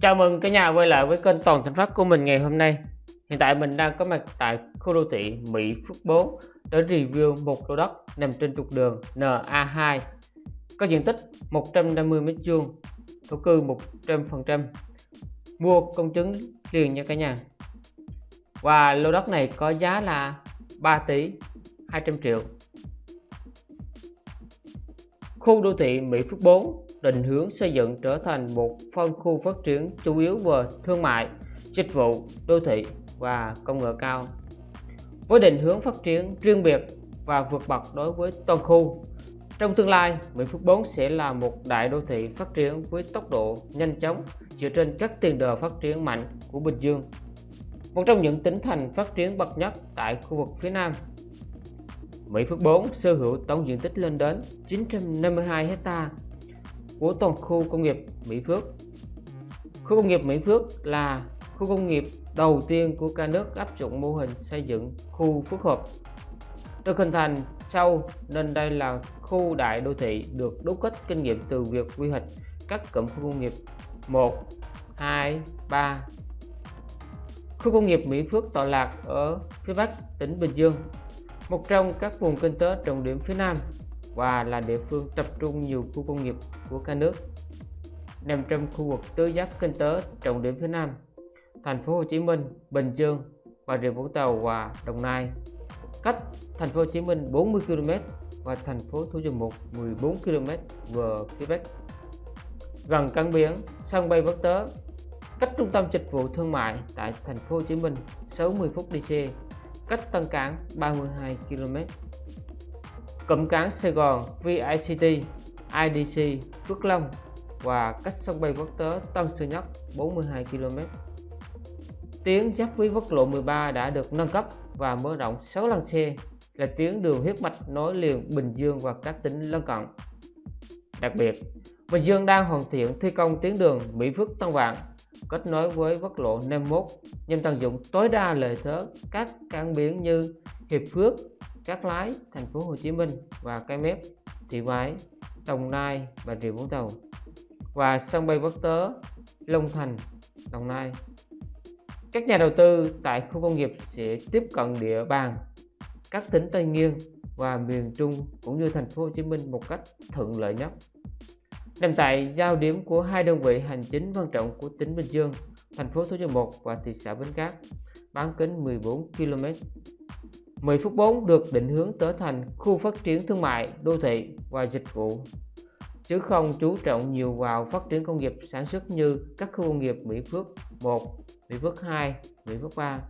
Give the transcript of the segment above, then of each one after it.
Chào mừng cả nhà quay lại với kênh Toàn Thành Phát của mình ngày hôm nay. Hiện tại mình đang có mặt tại khu đô thị Mỹ Phước 4 để review một lô đất nằm trên trục đường NA2 có diện tích 150 m2, thổ cư 100%, mua công chứng liền nha cả nhà. Và lô đất này có giá là 3 tỷ 200 triệu. Khu đô thị Mỹ Phước 4 định hướng xây dựng trở thành một phân khu phát triển chủ yếu về thương mại, dịch vụ, đô thị và công nghệ cao. Với định hướng phát triển riêng biệt và vượt bậc đối với toàn khu, trong tương lai, Mỹ Phước 4 sẽ là một đại đô thị phát triển với tốc độ nhanh chóng dựa trên các tiền đề phát triển mạnh của Bình Dương. Một trong những tỉnh thành phát triển bậc nhất tại khu vực phía Nam Mỹ Phước 4 sở hữu tổng diện tích lên đến 952 hectare của toàn khu công nghiệp Mỹ Phước. Khu công nghiệp Mỹ Phước là khu công nghiệp đầu tiên của cả nước áp dụng mô hình xây dựng khu phức hợp. Được hình thành sau nên đây là khu đại đô thị được đúc kết kinh nghiệm từ việc quy hoạch các cụm khu công nghiệp 1, 2, 3. Khu công nghiệp Mỹ Phước tọa lạc ở phía Bắc tỉnh Bình Dương, một trong các vùng kinh tế trọng điểm phía Nam và là địa phương tập trung nhiều khu công nghiệp của cả nước nằm trong khu vực tứ giác kinh tế trọng điểm phía Nam thành phố Hồ Chí Minh, Bình Dương, Bà Rịa Vũng Tàu và Đồng Nai. Cách thành phố Hồ Chí Minh 40 km và thành phố Thủ Dầu Một 14 km về phía Bắc. Gần cảng biển, sân bay quốc tế cách trung tâm dịch vụ thương mại tại thành phố Hồ Chí Minh 60 phút đi xe cách Tân Cảng 32 km cụm cảng Sài Gòn VICT, IDC, Phước Long và cách sân bay quốc tế Tân Sơn Nhất 42 km. Tuyến giáp với quốc lộ 13 đã được nâng cấp và mở rộng 6 làn xe là tuyến đường huyết mạch nối liền Bình Dương và các tỉnh lân cận. Đặc biệt, Bình Dương đang hoàn thiện thi công tuyến đường Mỹ Phước Tân Vạn kết nối với quốc lộ 51 nhằm tận dụng tối đa lợi thế các cảng biển như Hiệp Phước, Cát Lái, thành phố Hồ Chí Minh và Cái Mép, Thị Vải, Đồng Nai và Rịa Vũng Tàu và sân bay quốc tế Long Thành, Đồng Nai. Các nhà đầu tư tại khu công nghiệp sẽ tiếp cận địa bàn các tỉnh Tây Nguyên và miền Trung cũng như thành phố Hồ Chí Minh một cách thuận lợi nhất. Nằm tại giao điểm của hai đơn vị hành chính quan trọng của tỉnh Bình Dương, thành phố Thủ Dầu Một và thị xã Bến Cát, bán kính 14 km 10 phút 4 được định hướng trở thành khu phát triển thương mại, đô thị và dịch vụ chứ không chú trọng nhiều vào phát triển công nghiệp sản xuất như các khu công nghiệp Mỹ Phước 1, Mỹ Phước 2, Mỹ Phước 3.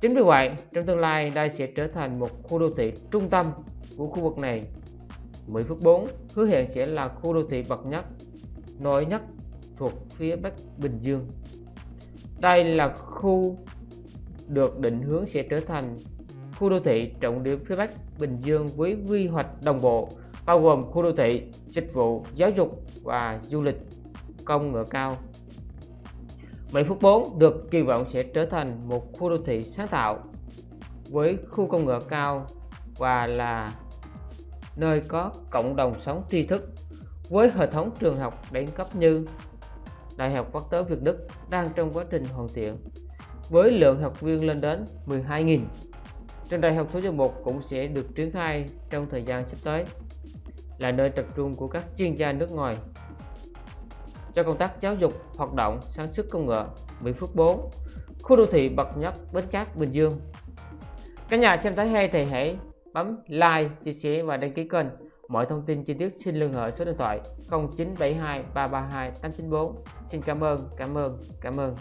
Chính vì vậy, trong tương lai đây sẽ trở thành một khu đô thị trung tâm của khu vực này. Mỹ Phước 4 hứa hẹn sẽ là khu đô thị bậc nhất, nổi nhất thuộc phía Bắc Bình Dương. Đây là khu được định hướng sẽ trở thành khu đô thị trọng điểm phía Bắc Bình Dương với quy hoạch đồng bộ bao gồm khu đô thị, dịch vụ, giáo dục và du lịch công nghệ cao. Mỹ Phước 4 được kỳ vọng sẽ trở thành một khu đô thị sáng tạo với khu công nghệ cao và là nơi có cộng đồng sống tri thức với hệ thống trường học đẳng cấp như Đại học Quốc tế Việt Đức đang trong quá trình hoàn thiện với lượng học viên lên đến 12.000 Trường đại học số Dầu Một cũng sẽ được triển khai trong thời gian sắp tới là nơi tập trung của các chuyên gia nước ngoài cho công tác giáo dục, hoạt động, sản xuất công nghệ Mỹ Phước 4, khu đô thị bậc nhất Bến Cát, Bình Dương. Các nhà xem thấy hay thì hãy bấm like, chia sẻ và đăng ký kênh. Mọi thông tin chi tiết xin liên hệ số điện thoại 0972 332 894. Xin cảm ơn, cảm ơn, cảm ơn.